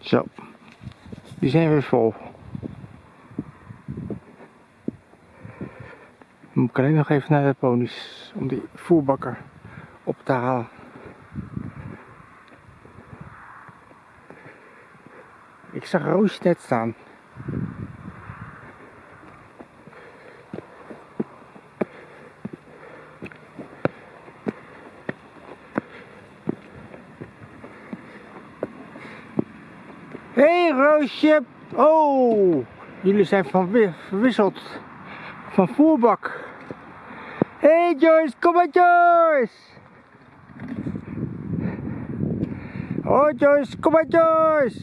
Zo. Die zijn weer vol. Dan moet ik alleen nog even naar de ponies om die voerbakker op te halen. Ik zag Roosje net staan. Hé hey, Roosje! Oh, jullie zijn van wi- verwisseld van voerbak. Hé hey Joyce, kom maar Joyce! Oh Joyce, kom maar Joyce!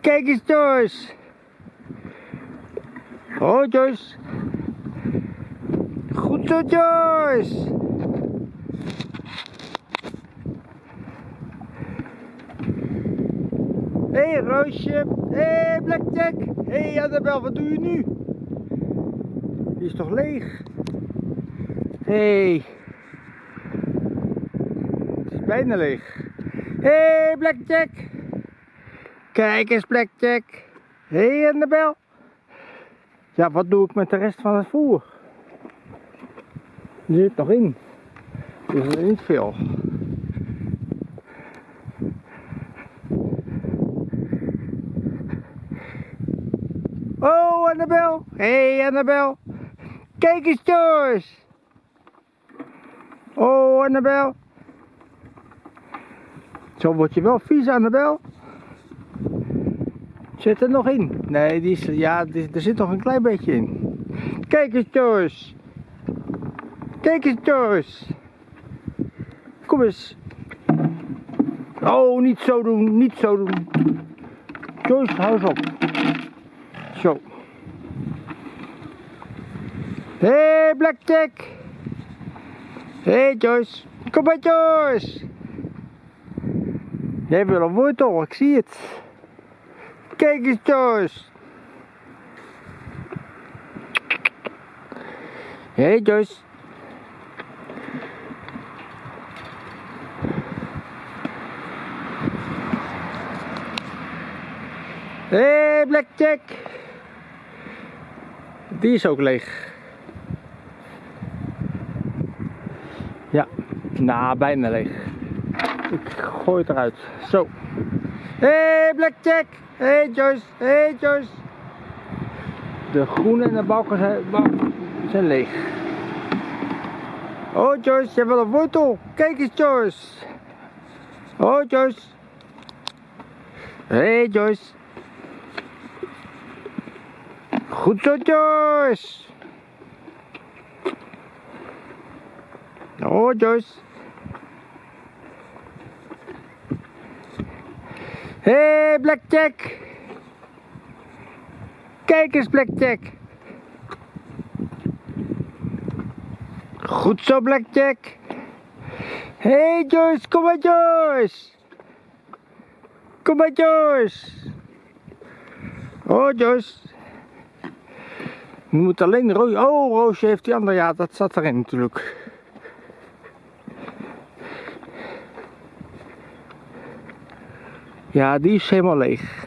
Kijk eens Joyce! Oh Joyce! Goed zo Joyce! Hé hey, Roosje! Hé hey, Blackjack! Hé hey, Annabel, wat doe je nu? Die is toch leeg? Hé! Hey. Het is bijna leeg. Hé hey, Blackjack! Kijk eens Blackjack! Hé hey, Annabel! Ja, wat doe ik met de rest van het voer? Er zit nog in. Er is niet veel. Oh, Annabel. Hey, Annabel. Kijk eens, Joyce. Oh, Annabel. Zo word je wel vies, Annabel. Zit er nog in? Nee, die is, ja, er zit nog een klein beetje in. Kijk eens, Joyce. Kijk eens, Joyce. Kom eens. Oh, niet zo doen, niet zo doen. Joyce, hou eens op. Zo. Hé, hey, Blackjack. Hé, hey, Joyce. Kom maar, Joyce. Jij wil een wortel, ik zie het. Kijk eens, Joyce. Hé, hey, Joyce. Hé, hey, Blackjack. Die is ook leeg. Ja, nou, bijna leeg. Ik gooi het eruit. Zo. Hé, hey, Blackjack. Hé, hey, Joyce. Hé, hey, Joyce. De groene en de balken zijn, zijn leeg. Oh, Joyce, je wil een wortel. Kijk eens, Joyce. Oh, Joyce. Hé, hey, Joyce. Goed zo, Joyce. Oh, Joyce. Hé, hey, Blackjack. Kijk eens, Blackjack. Goed zo, Blackjack. Hé, hey, Joyce, kom maar, Joyce. Kom maar, Joyce. Oh, Joyce. Je moet alleen Roosje. Oh, Roosje heeft die andere. Ja, dat zat erin natuurlijk. Ja, die is helemaal leeg.